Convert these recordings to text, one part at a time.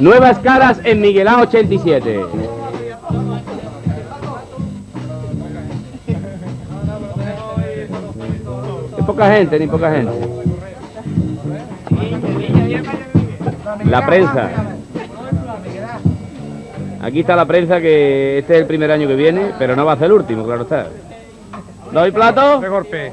Nuevas caras en Miguelán 87. Ni poca gente, ni poca gente. La prensa. Aquí está la prensa que este es el primer año que viene, pero no va a ser el último, claro está. ¿Doy plato? De golpe.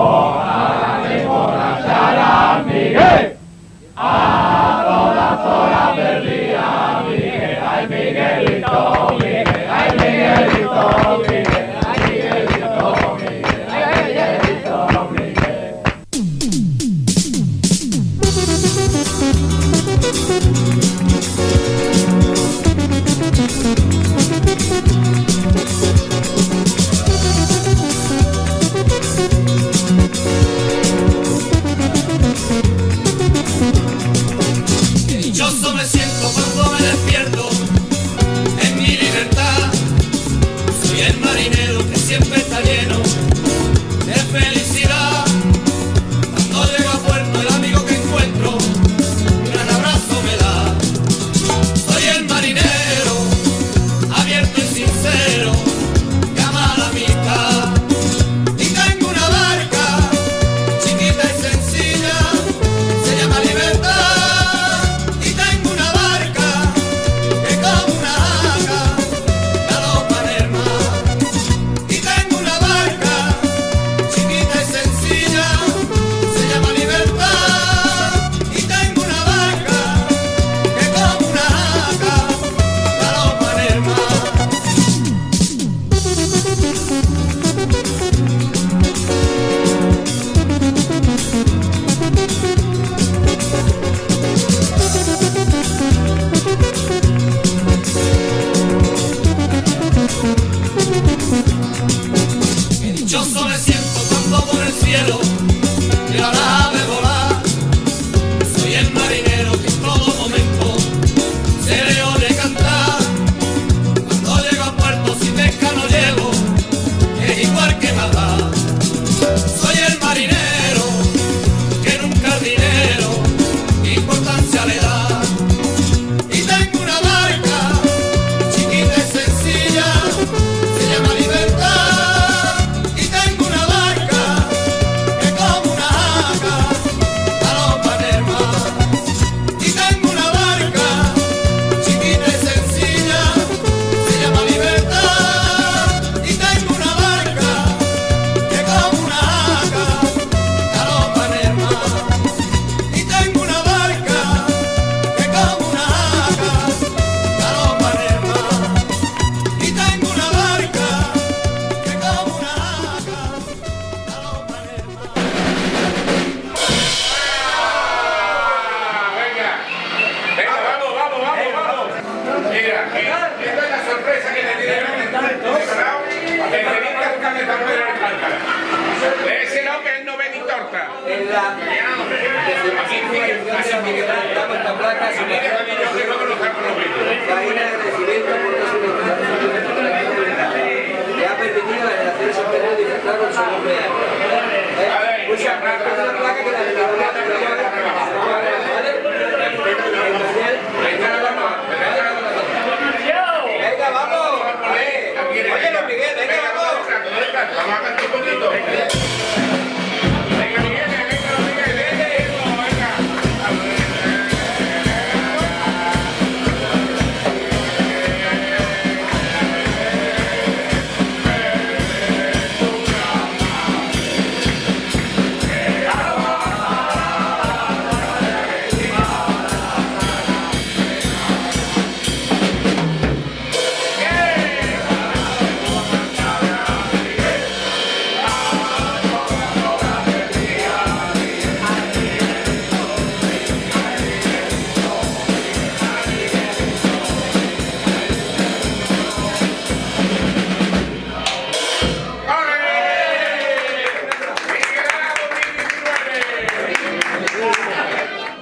say. Gracias.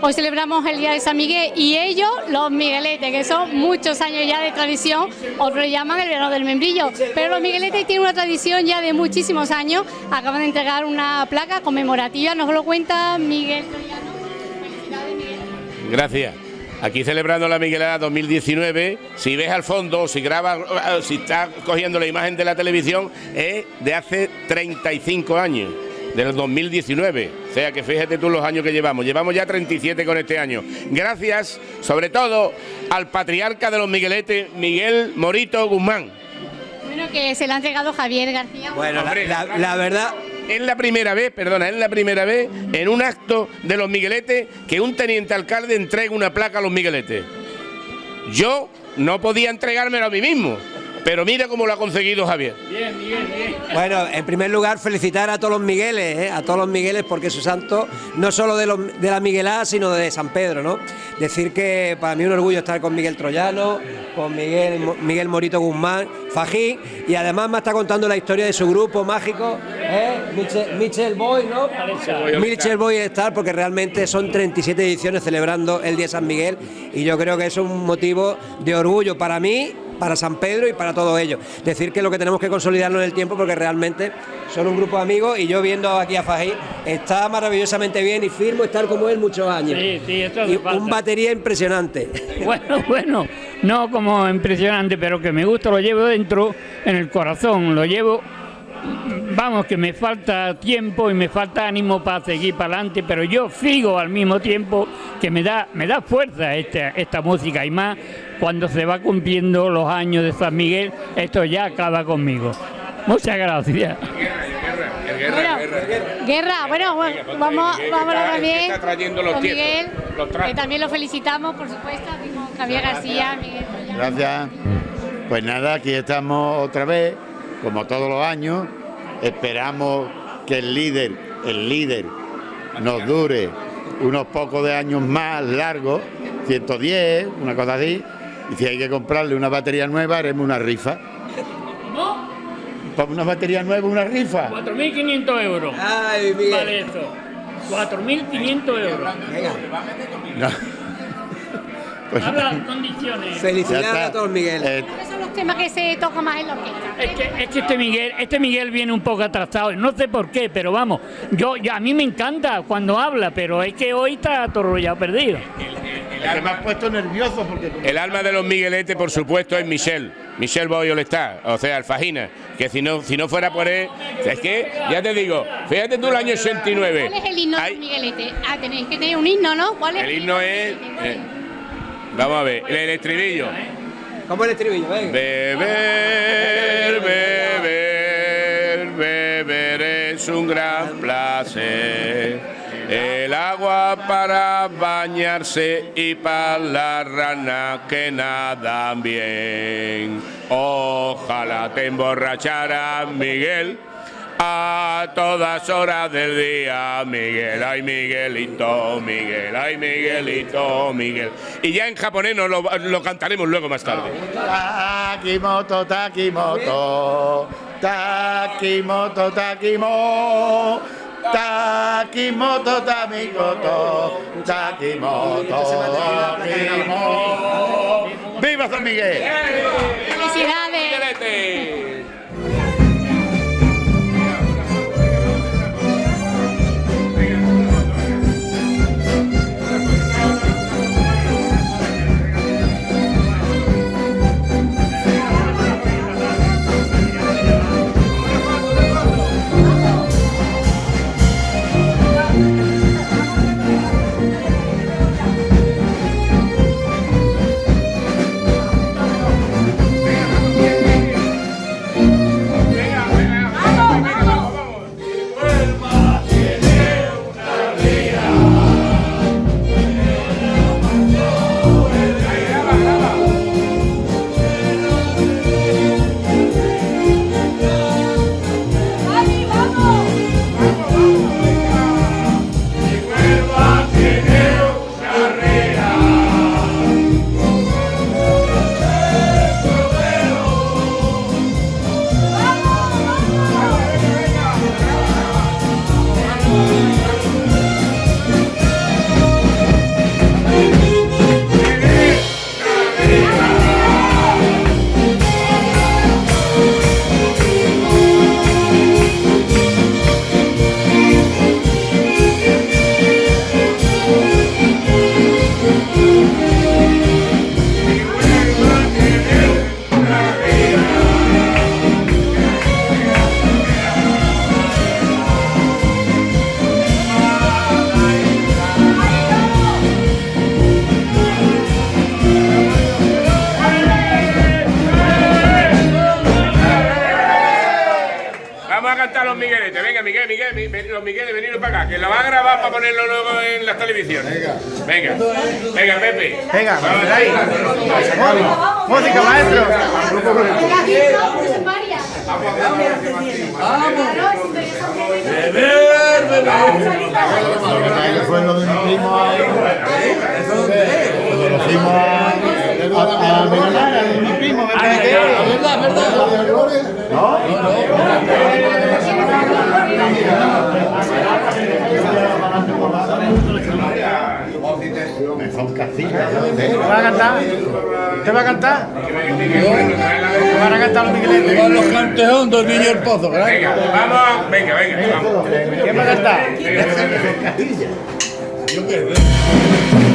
Hoy celebramos el Día de San Miguel y ellos, los migueletes, que son muchos años ya de tradición, otros llaman el verano del membrillo, pero los migueletes tienen una tradición ya de muchísimos años, acaban de entregar una placa conmemorativa, nos lo cuenta Miguel. Gracias. Aquí celebrando la Miguelada 2019, si ves al fondo, si grabas, si estás cogiendo la imagen de la televisión, es de hace 35 años, del 2019. O sea que fíjate tú los años que llevamos. Llevamos ya 37 con este año. Gracias, sobre todo, al patriarca de los Migueletes, Miguel Morito Guzmán. Bueno, que se le ha entregado Javier García. Bueno, la, Hombre, la- la verdad, Es la primera vez, perdona, es la primera vez en un acto de los Migueletes que un teniente alcalde entrega una placa a los Migueletes. Yo no podía entregármelo a mí mismo, pero mira cómo lo ha conseguido Javier. Bueno, en primer lugar, felicitar a todos los Migueles, ¿eh? a todos los Migueles, porque su santo no solo de, los- de la Miguelada, sino de San Pedro, ¿no? Decir que para mí es un orgullo estar con Miguel Troyano, con Miguel, Miguel Morito Guzmán, Fajín, y además me está contando la historia de su grupo mágico, ¿eh? Michel, Michel Boy, ¿no? Michel Boy Star, porque realmente son 37 ediciones celebrando el Día de San Miguel, y yo creo que es un motivo de orgullo para mí para San Pedro y para todo ello. Decir que lo que tenemos que consolidarlo en el tiempo porque realmente son un grupo de amigos y yo viendo aquí a Fajín está maravillosamente bien y firmo estar como él muchos años. Sí, sí, hace y falta. un batería impresionante. Bueno, bueno, no como impresionante, pero que me gusta, lo llevo dentro, en el corazón, lo llevo, vamos, que me falta tiempo y me falta ánimo para seguir para adelante, pero yo sigo al mismo tiempo que me da, me da fuerza esta, esta música y más cuando se va cumpliendo los años de San Miguel, esto ya acaba conmigo. Muchas gracias. Bueno, guerra, bueno, bueno, vamos, Miguel, vamos está- también está trayendo los con tiempos, Miguel, los que también lo felicitamos, por supuesto, Javier García, Miguel. Gracias. Pues nada, aquí estamos otra vez, como todos los años. Esperamos que el líder, el líder, nos dure unos pocos de años más largos, 110, una cosa así. Y si hay que comprarle una batería nueva, haremos una rifa. ¿Para una batería nueva, una rifa? 4.500 euros. Ay, Miguel. Vale eso. 4.500 euros. No. Pues, Habla condiciones. Felicidades a todos Miguel. Eh, ¿Cuáles son los temas que se tocan más en la orquesta? Es que, es que este Miguel, este Miguel viene un poco atrasado, no sé por qué, pero vamos, yo, yo- a mí me encanta cuando habla, pero es que hoy está ya perdido. que me has puesto nervioso porque El alma de los Migueletes, por supuesto, es Michel. Michel Boy está, o sea, Alfajina. Que si no, si no fuera por él. Es que, ya te digo, fíjate tú el año 89. ¿Cuál es el himno Hay- de Miguelete? Ah, tenéis que tener un himno, ¿no? ¿Cuál es? El himno es. eh, vamos a ver, el, el estribillo. ¿Cómo el estribillo? Beber, beber, beber es un gran placer. El agua para bañarse y para las ranas que nadan bien. Ojalá te emborracharas, Miguel. A todas horas del día, Miguel, ay Miguelito, Miguel, ay Miguelito, Miguel. Y ya en japonés nos lo, lo cantaremos luego más tarde. Takimoto, Takimoto, Takimoto, Takimo. Takimoto, Tamikoto, Takimoto, Takimoto. ¡Viva San Miguel! Los Migueles, veniros para acá, que lo van a grabar para ponerlo luego en las televisiones. Venga, venga, Pepe. Venga, Vamos ahí. Música, maestro. Fue lo de mi primo lo a, a, a merendar, a mi primo, verdad, verdad. ¿No? Me son cacitas, yo ¿Te sé. va a cantar? ¿Te va a cantar? ¿Te van a cantar los migueletes? los canteón del niño el pozo, ¿verdad? Venga, vamos, venga, venga, vamos. ¿Quién va a cantar? Yo qué.